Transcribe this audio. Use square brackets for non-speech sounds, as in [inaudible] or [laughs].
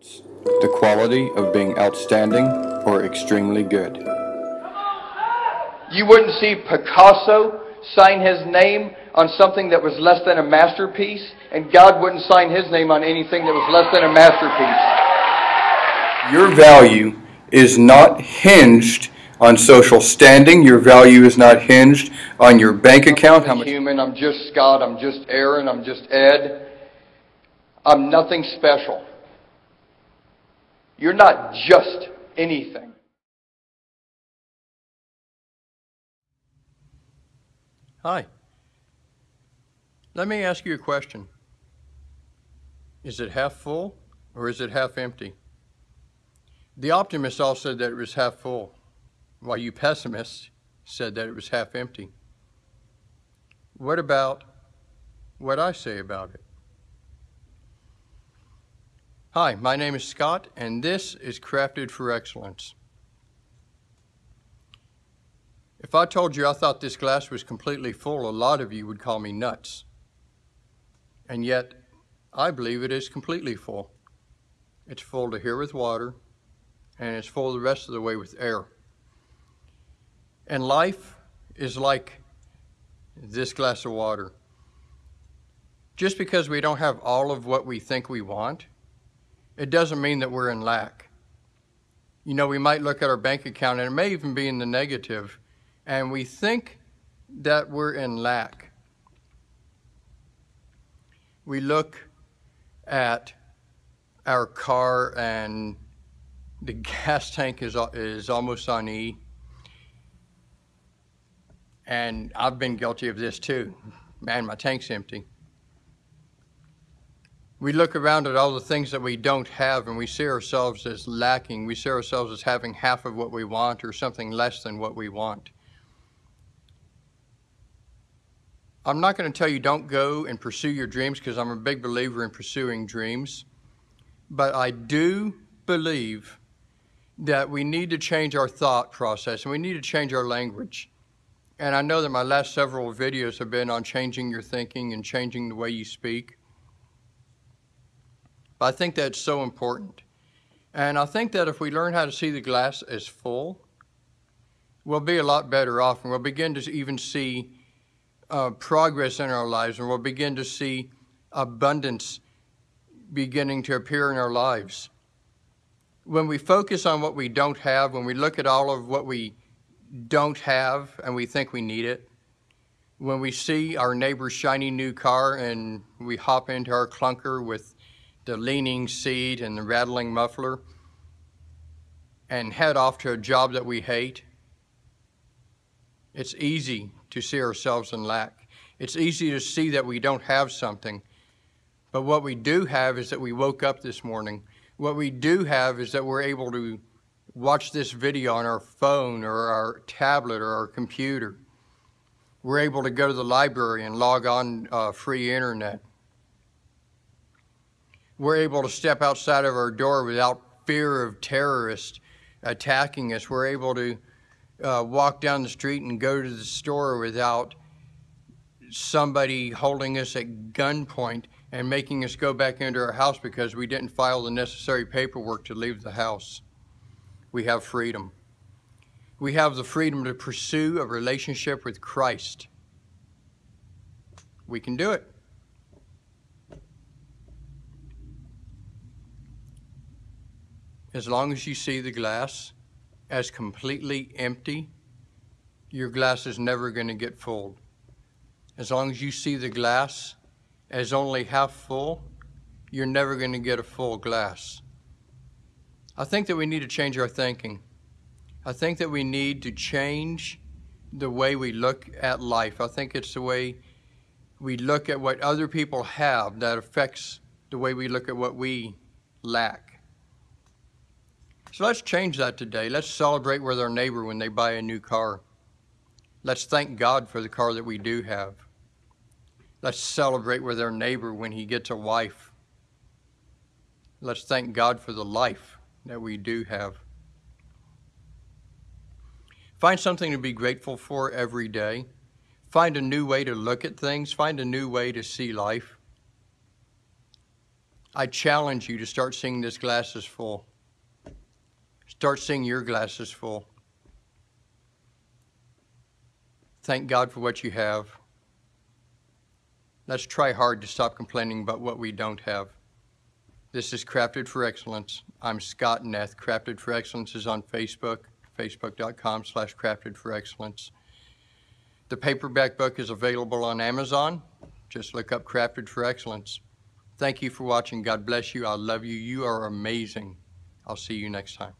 the quality of being outstanding or extremely good. You wouldn't see Picasso sign his name on something that was less than a masterpiece, and God wouldn't sign his name on anything that was less than a masterpiece. Your value is not hinged on social standing. Your value is not hinged on your bank account. I'm human. I'm just Scott. I'm just Aaron. I'm just Ed. I'm nothing special. You're not just anything. Hi. Let me ask you a question. Is it half full or is it half empty? The optimists all said that it was half full, while you pessimists said that it was half empty. What about what I say about it? Hi, my name is Scott, and this is Crafted for Excellence. If I told you I thought this glass was completely full, a lot of you would call me nuts. And yet, I believe it is completely full. It's full to here with water, and it's full the rest of the way with air. And life is like this glass of water. Just because we don't have all of what we think we want, it doesn't mean that we're in lack. You know, we might look at our bank account and it may even be in the negative, and we think that we're in lack. We look at our car and the [laughs] gas tank is, is almost on E. And I've been guilty of this too. Man, my tank's empty we look around at all the things that we don't have and we see ourselves as lacking. We see ourselves as having half of what we want or something less than what we want. I'm not going to tell you don't go and pursue your dreams because I'm a big believer in pursuing dreams. But I do believe that we need to change our thought process and we need to change our language. And I know that my last several videos have been on changing your thinking and changing the way you speak. But I think that's so important. And I think that if we learn how to see the glass as full, we'll be a lot better off and we'll begin to even see uh, progress in our lives and we'll begin to see abundance beginning to appear in our lives. When we focus on what we don't have, when we look at all of what we don't have and we think we need it, when we see our neighbor's shiny new car and we hop into our clunker with the leaning seat and the rattling muffler and head off to a job that we hate. It's easy to see ourselves in lack. It's easy to see that we don't have something. But what we do have is that we woke up this morning. What we do have is that we're able to watch this video on our phone or our tablet or our computer. We're able to go to the library and log on uh, free internet we're able to step outside of our door without fear of terrorists attacking us. We're able to uh, walk down the street and go to the store without somebody holding us at gunpoint and making us go back into our house because we didn't file the necessary paperwork to leave the house. We have freedom. We have the freedom to pursue a relationship with Christ. We can do it. As long as you see the glass as completely empty, your glass is never going to get full. As long as you see the glass as only half full, you're never going to get a full glass. I think that we need to change our thinking. I think that we need to change the way we look at life. I think it's the way we look at what other people have that affects the way we look at what we lack. So let's change that today. Let's celebrate with our neighbor when they buy a new car. Let's thank God for the car that we do have. Let's celebrate with our neighbor when he gets a wife. Let's thank God for the life that we do have. Find something to be grateful for every day. Find a new way to look at things. Find a new way to see life. I challenge you to start seeing this glass as full. Start seeing your glasses full. Thank God for what you have. Let's try hard to stop complaining about what we don't have. This is Crafted for Excellence. I'm Scott Neth. Crafted for Excellence is on Facebook, facebook.com slash crafted for excellence. The paperback book is available on Amazon. Just look up Crafted for Excellence. Thank you for watching. God bless you. I love you. You are amazing. I'll see you next time.